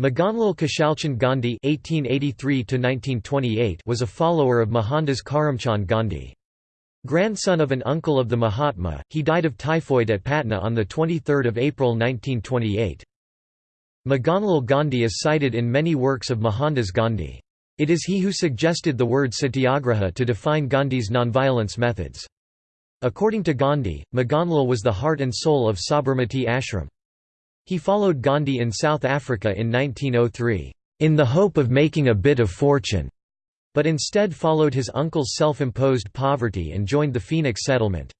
Maganlal Khushalchand Gandhi (1883–1928) was a follower of Mohandas Karamchand Gandhi. Grandson of an uncle of the Mahatma, he died of typhoid at Patna on 23 April 1928. Maganlal Gandhi is cited in many works of Mohandas Gandhi. It is he who suggested the word satyagraha to define Gandhi's nonviolence methods. According to Gandhi, Maganlal was the heart and soul of Sabarmati Ashram. He followed Gandhi in South Africa in 1903, "...in the hope of making a bit of fortune", but instead followed his uncle's self-imposed poverty and joined the Phoenix settlement.